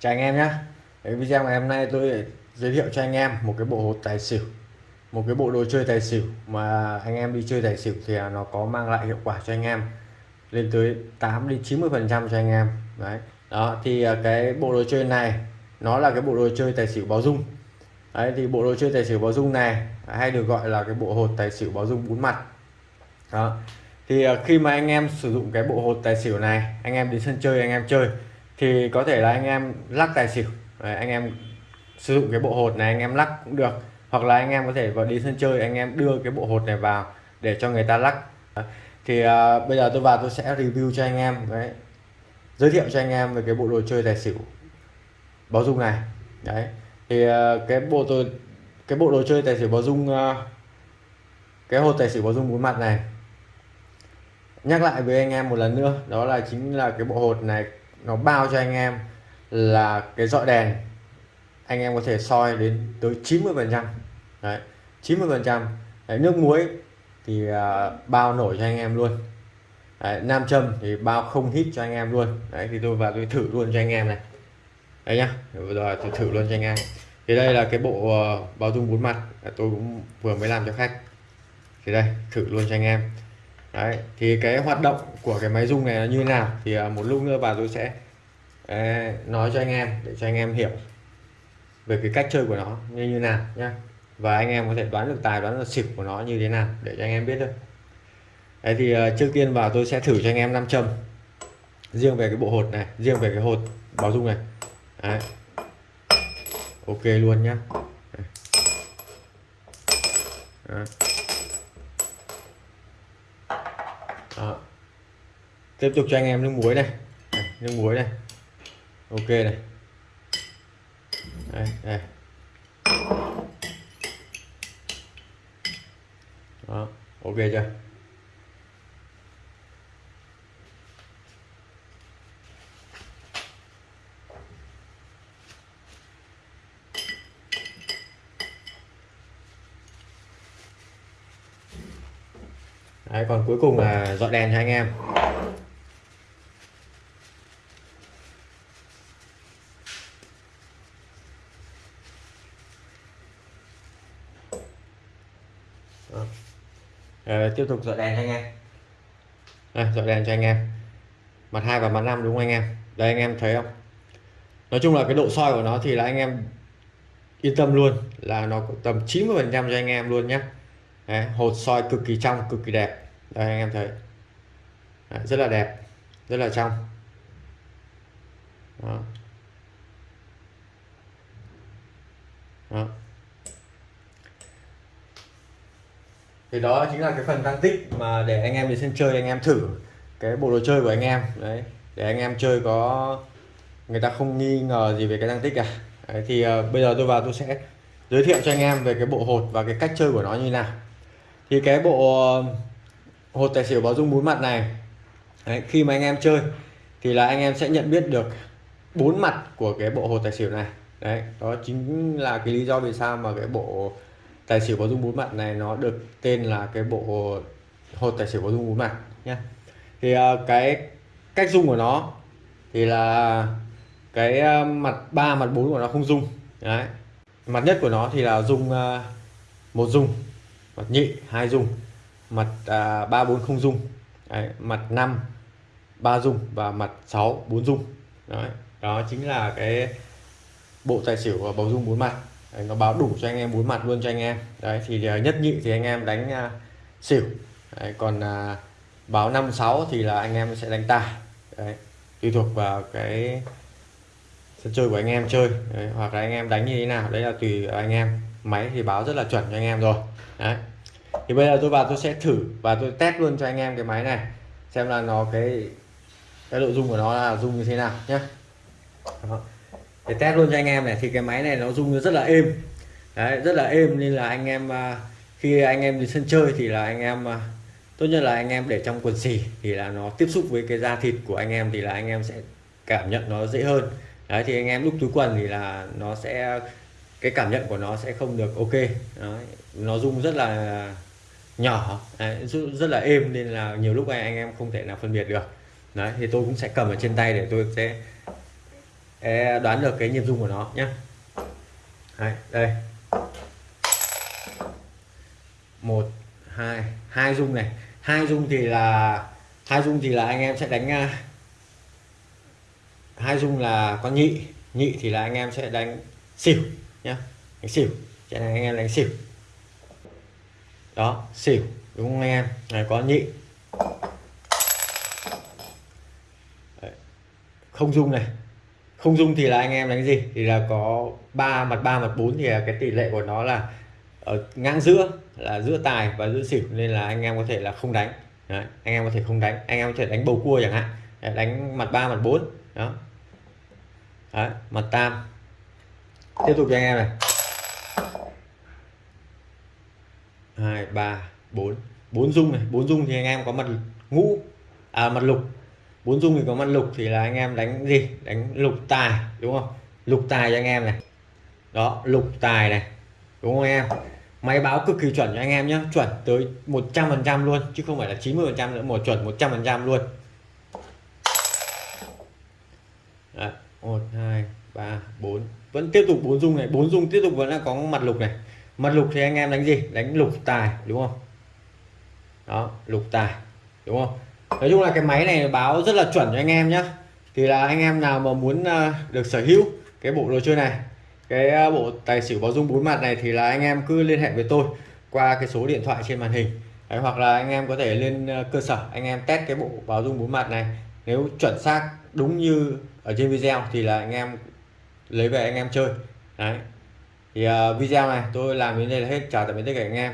chào anh em nhé video ngày hôm nay tôi giới thiệu cho anh em một cái bộ hột tài xỉu, một cái bộ đồ chơi tài xỉu mà anh em đi chơi tài xỉu thì à, nó có mang lại hiệu quả cho anh em, lên tới 8 đến 90 phần trăm cho anh em. Đấy. Đó, thì à, cái bộ đồ chơi này, nó là cái bộ đồ chơi tài xỉu báo dung. Đấy, thì bộ đồ chơi tài xỉu báo dung này, hay được gọi là cái bộ hột tài xỉu báo dung bốn mặt. Đó. Thì à, khi mà anh em sử dụng cái bộ hột tài xỉu này, anh em đến sân chơi, anh em chơi thì có thể là anh em lắc tài xỉu. Đấy, anh em sử dụng cái bộ hột này anh em lắc cũng được. Hoặc là anh em có thể vào đi sân chơi anh em đưa cái bộ hột này vào để cho người ta lắc. Thì uh, bây giờ tôi vào tôi sẽ review cho anh em đấy. Giới thiệu cho anh em về cái bộ đồ chơi tài xỉu báo dung này. Đấy. Thì uh, cái bộ tôi cái bộ đồ chơi tài xỉu báo dung uh, cái hột tài xỉu báo dung bốn mặt này. Nhắc lại với anh em một lần nữa đó là chính là cái bộ hột này nó bao cho anh em là cái dọi đèn anh em có thể soi đến tới 90 phần trăm. Đấy 90 phần trăm. Nước muối thì uh, bao nổi cho anh em luôn. Đấy, nam châm thì bao không hít cho anh em luôn. Đấy thì tôi vào tôi thử luôn cho anh em này. Đấy nhá rồi tôi thử luôn cho anh em. Thì đây là cái bộ uh, bao dung bốn mặt. Tôi cũng vừa mới làm cho khách. Thì đây thử luôn cho anh em đấy, thì cái hoạt động của cái máy rung này là như thế nào? Thì à, một lúc nữa bà tôi sẽ à, nói cho anh em để cho anh em hiểu về cái cách chơi của nó như như nào nhá. Và anh em có thể đoán được tài, đoán được xỉu của nó như thế nào để cho anh em biết được đấy thì à, trước tiên vào tôi sẽ thử cho anh em nam châm riêng về cái bộ hột này, riêng về cái hột báo dung này. Đấy. ok luôn nhá. Đấy. Tiếp tục cho anh em nước muối này, này nước muối này. Ok này. Đây, đây. Đó, ok chưa? Đấy, còn cuối cùng là dọn đèn cho anh em. À, tiếp tục dọn đèn cho anh em. À, dọn đèn cho anh em. Mặt hai và mặt năm đúng không anh em? Đây anh em thấy không? Nói chung là cái độ soi của nó thì là anh em yên tâm luôn là nó tầm 90 phần trăm cho anh em luôn nhé Đấy, hột soi cực kỳ trong cực kỳ đẹp. Đây anh em thấy. Đấy, rất là đẹp rất là trong. Đó. Thì đó chính là cái phần tăng tích mà để anh em đi sân chơi anh em thử cái bộ đồ chơi của anh em. Đấy để anh em chơi có người ta không nghi ngờ gì về cái tăng tích cả. Đấy, thì uh, bây giờ tôi vào tôi sẽ giới thiệu cho anh em về cái bộ hột và cái cách chơi của nó như nào. Thì cái bộ ờ, hột tài xỉu báo dung bốn mặt này đấy, khi mà anh em chơi thì là anh em sẽ nhận biết được bốn mặt của cái bộ hột tài xỉu này. Đấy đó chính là cái lý do vì sao mà cái bộ tài xỉu có dung bốn mặt này nó được tên là cái bộ hột tài xỉu có dung bốn mặt nhé thì uh, cái cách dung của nó thì là cái uh, mặt ba mặt bốn của nó không dung. Đấy. Mặt nhất của nó thì là dung uh, một dung mặt nhị hai dung mặt à, ba bốn không dung. Đấy, mặt năm ba dung và mặt 6 bốn dung. Đấy đó chính là cái bộ tài xỉu bầu dung bốn mặt đấy, nó báo đủ cho anh em bốn mặt luôn cho anh em. Đấy thì à, nhất nhị thì anh em đánh uh, xỉu. Đấy, còn uh, báo năm sáu thì là anh em sẽ đánh tài. Đấy tùy thuộc vào cái sân chơi của anh em chơi. Đấy, hoặc là anh em đánh như thế nào đấy là tùy anh em. Máy thì báo rất là chuẩn cho anh em rồi. Đấy thì bây giờ tôi vào tôi sẽ thử và tôi test luôn cho anh em cái máy này xem là nó cái cái nội dung của nó là dung như thế nào nhé để test luôn cho anh em này thì cái máy này nó rung rất là êm. Đấy rất là êm nên là anh em à, khi anh em đi sân chơi thì là anh em à, tốt nhất là anh em để trong quần xì thì là nó tiếp xúc với cái da thịt của anh em thì là anh em sẽ cảm nhận nó dễ hơn. Đấy thì anh em lúc túi quần thì là nó sẽ cái cảm nhận của nó sẽ không được ok. Đấy, nó rung rất là nhỏ đấy, rất là êm nên là nhiều lúc anh em không thể nào phân biệt được. Đấy thì tôi cũng sẽ cầm ở trên tay để tôi sẽ đoán được cái nhịp rung của nó nhé đây, đây. Một hai hai rung này. Hai rung thì là hai rung thì là anh em sẽ đánh à, hai rung là con nhị nhị thì là anh em sẽ đánh xỉu nhá. Đánh xỉu cho nên anh em đánh xỉu. Đó xỉu đúng không anh em? Này có nhị. Đấy. không dung này không dung thì là anh em đánh gì? Thì là có ba mặt ba mặt bốn thì là cái tỷ lệ của nó là ở ngang giữa là giữa tài và giữa xỉu nên là anh em có thể là không đánh. Đấy. anh em có thể không đánh. Anh em có thể đánh bầu cua chẳng hạn. Đánh mặt ba mặt bốn. Đó. Đấy, mặt tam. Tiếp tục cho anh em này. Hai ba bốn. Bốn dung này. Bốn dung thì anh em có mặt ngũ à mặt lục bốn dung thì có mặt lục thì là anh em đánh gì? Đánh lục tài đúng không? Lục tài cho anh em này. Đó lục tài này đúng không anh em? Máy báo cực kỳ chuẩn cho anh em nhé chuẩn tới 100 phần trăm luôn chứ không phải là 90 phần trăm nữa một chuẩn 100 phần trăm luôn. Đấy, 1 2 3 4 vẫn tiếp tục bốn dung này bốn dung tiếp tục vẫn là có mặt lục này. Mặt lục thì anh em đánh gì? Đánh lục tài đúng không? Đó lục tài đúng không? Nói chung là cái máy này báo rất là chuẩn cho anh em nhé thì là anh em nào mà muốn ờ, được sở hữu cái bộ đồ chơi này cái ờ, bộ tài xỉu báo dung bốn mặt này thì là anh em cứ liên hệ với tôi qua cái số điện thoại trên màn hình. Đấy, hoặc là anh em có thể lên ờ, cơ sở anh em test cái bộ báo dung bốn mặt này. Nếu chuẩn xác đúng như ở trên video thì là anh em lấy về anh em chơi. Đấy. Thì uh, video này tôi làm đến đây là hết. Chào tạm biệt tất cả anh em.